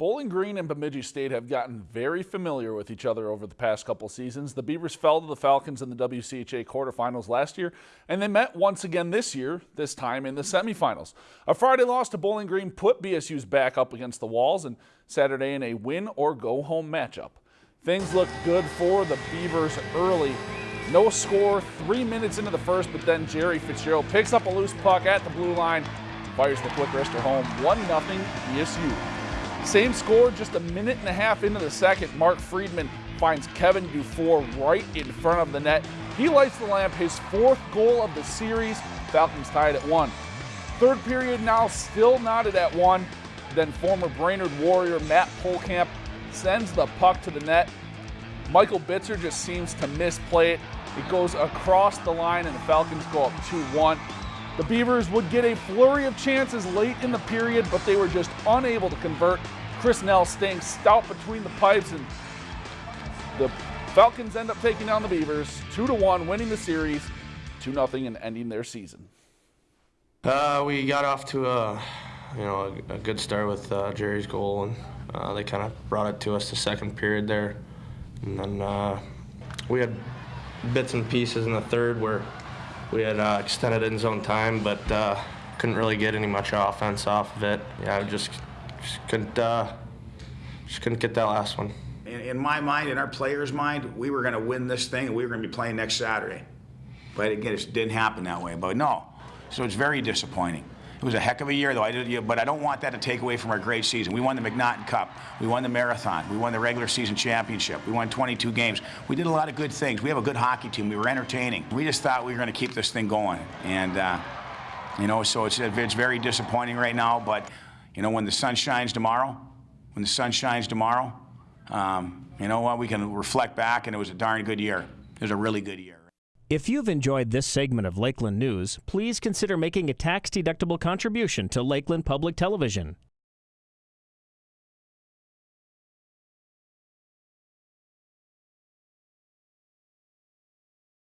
Bowling Green and Bemidji State have gotten very familiar with each other over the past couple seasons. The Beavers fell to the Falcons in the WCHA quarterfinals last year, and they met once again this year, this time in the semifinals. A Friday loss to Bowling Green put BSU's back up against the walls, and Saturday in a win or go home matchup. Things looked good for the Beavers early. No score, three minutes into the first, but then Gerry Fitzgerald picks up a loose puck at the blue line, fires the quick wrister home, 1 0 BSU. Same score, just a minute and a half into the second. Mark Friedman finds Kevin Dufour right in front of the net. He lights the lamp, his fourth goal of the series. Falcons tied at one. Third period now still knotted at one. Then former Brainerd Warrior Matt Pohlkamp sends the puck to the net. Michael Bitzer just seems to misplay it. It goes across the line and the Falcons go up 2-1. The Beavers would get a flurry of chances late in the period, but they were just unable to convert. Chris Nell staying stout between the pipes, and the Falcons end up taking down the Beavers 2 to 1, winning the series 2 0 and ending their season. Uh, we got off to a you know a, a good start with uh, Gerry's goal, and uh, they kind of brought it to us the second period there, and then uh, we had bits and pieces in the third where we had uh, extended end zone time, but uh, couldn't really get any much offense off of it. Yeah, just, just couldn't uh, just couldn't get that last one. In, in my mind, in our players' mind, we were going to win this thing, and we were going to be playing next Saturday. But again, it didn't happen that way. But no, so it's very disappointing. It was a heck of a year, though. I did, but I don't want that to take away from our great season. We won the MacNaughton Cup. We won the marathon. We won the regular season championship. We won 22 games. We did a lot of good things. We have a good hockey team. We were entertaining. We just thought we were going to keep this thing going, and uh, you know, so it's it's very disappointing right now. But you know, when the sun shines tomorrow, when the sun shines tomorrow, um, you know what? We can reflect back, and it was a darn good year. It was a really good year. If you've enjoyed this segment of Lakeland News, please consider making a tax-deductible contribution to Lakeland Public Television.